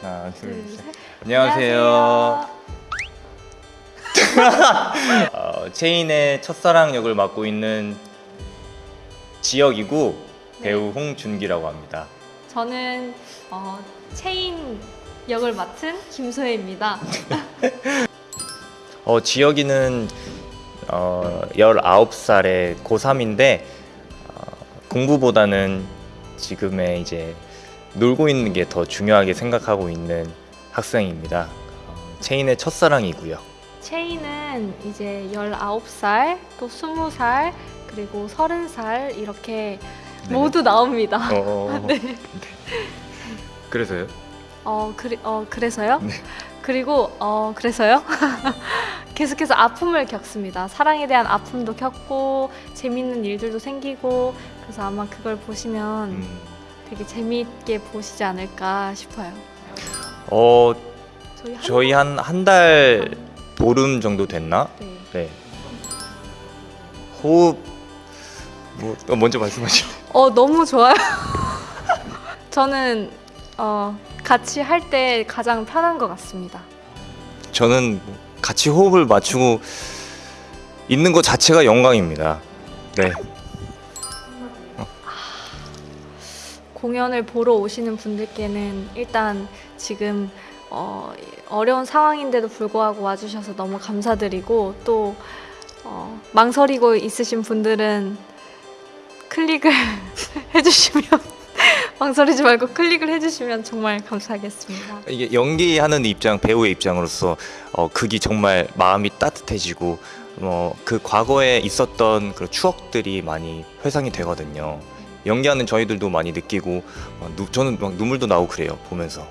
하나, 둘, 둘, 셋. 셋. 안녕하세요. 어, 체인의 첫사랑 역을 맡고 있는 지역이고 배우 홍준기라고 합니다. 저는 어, 체인 역을 맡은 김소혜입니다. 어, 지역이는 어, 19살의 고3인데 어, 공부보다는 지금의 이제 놀고 있는 게 더 중요하게 생각하고 있는 학생입니다. 어, 체인의 첫사랑이고요. 체인은 이제 19살, 또 20살, 그리고 30살 이렇게 네. 모두 나옵니다. 어, 네. 그래서요? 어, 그리, 어 그래서요? 네. 그리고 어 그래서요? 계속해서 아픔을 겪습니다. 사랑에 대한 아픔도 겪고 재밌는 일들도 생기고 그래서 아마 그걸 보시면 음. 되게 재미있게 보시지 않을까 싶어요. 어, 저희 한 한 달 보름 정도 됐나? 네. 네. 호흡 뭐 어, 먼저 말씀하시죠. 어 너무 좋아요. 저는 어 같이 할 때 가장 편한 것 같습니다. 저는 같이 호흡을 맞추고 있는 것 자체가 영광입니다. 네. 공연을 보러 오시는 분들께는 일단 지금 어, 어려운 상황인데도 불구하고 와주셔서 너무 감사드리고 또 어, 망설이고 있으신 분들은 클릭을 해주시면 망설이지 말고 클릭을 해주시면 정말 감사하겠습니다. 이게 연기하는 입장 배우의 입장으로서 어, 극이 정말 마음이 따뜻해지고 어, 그 과거에 있었던 그 추억들이 많이 회상이 되거든요. 연기하는 저희들도 많이 느끼고 어, 누, 저는 막 눈물도 나고 그래요 보면서.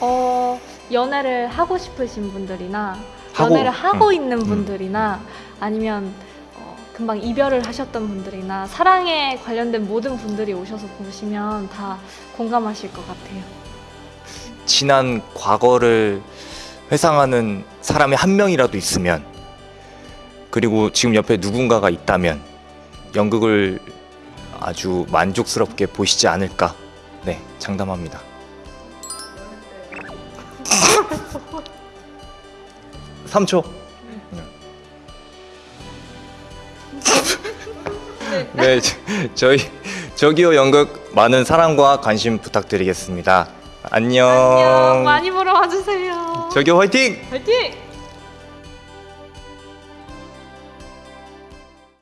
어, 연애를 하고 싶으신 분들이나 하고, 연애를 하고 음, 있는 분들이나 아니면 어, 금방 이별을 하셨던 분들이나 사랑에 관련된 모든 분들이 오셔서 보시면 다 공감하실 것 같아요. 지난 과거를 회상하는 사람이 한 명이라도 있으면 그리고 지금 옆에 누군가가 있다면 연극을 아주 만족스럽게 보시지 않을까 네 장담합니다 3초 네 저- 저희 저기요 연극 많은 사랑과 관심 부탁드리겠습니다 안녕 안녕 많이 보러 와주세요. 저기요 화이팅! 화이팅!